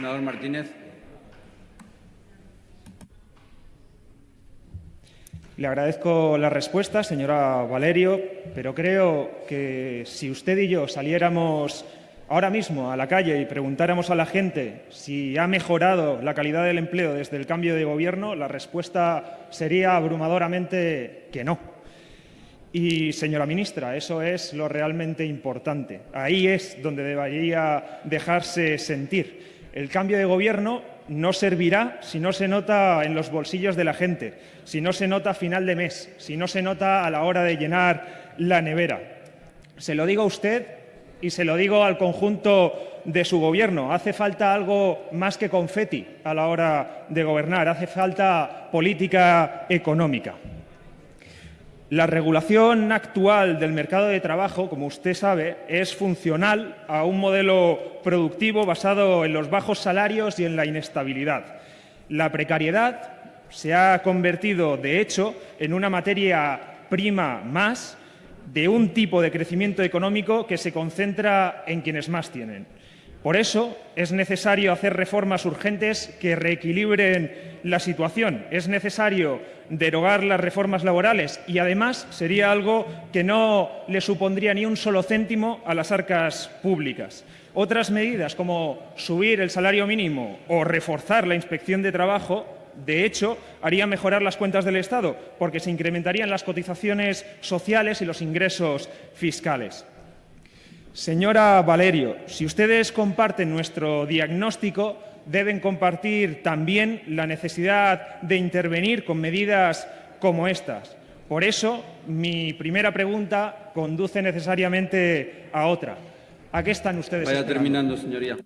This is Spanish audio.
Senador Martínez. Le agradezco la respuesta, señora Valerio, pero creo que si usted y yo saliéramos ahora mismo a la calle y preguntáramos a la gente si ha mejorado la calidad del empleo desde el cambio de gobierno, la respuesta sería abrumadoramente que no. Y, señora ministra, eso es lo realmente importante. Ahí es donde debería dejarse sentir. El cambio de gobierno no servirá si no se nota en los bolsillos de la gente, si no se nota a final de mes, si no se nota a la hora de llenar la nevera. Se lo digo a usted y se lo digo al conjunto de su Gobierno. Hace falta algo más que confeti a la hora de gobernar. Hace falta política económica. La regulación actual del mercado de trabajo, como usted sabe, es funcional a un modelo productivo basado en los bajos salarios y en la inestabilidad. La precariedad se ha convertido, de hecho, en una materia prima más de un tipo de crecimiento económico que se concentra en quienes más tienen. Por eso es necesario hacer reformas urgentes que reequilibren la situación. Es necesario derogar las reformas laborales y, además, sería algo que no le supondría ni un solo céntimo a las arcas públicas. Otras medidas, como subir el salario mínimo o reforzar la inspección de trabajo, de hecho, haría mejorar las cuentas del Estado, porque se incrementarían las cotizaciones sociales y los ingresos fiscales. Señora Valerio, si ustedes comparten nuestro diagnóstico, deben compartir también la necesidad de intervenir con medidas como estas. Por eso, mi primera pregunta conduce necesariamente a otra. ¿A qué están ustedes Vaya esperando? terminando, señoría.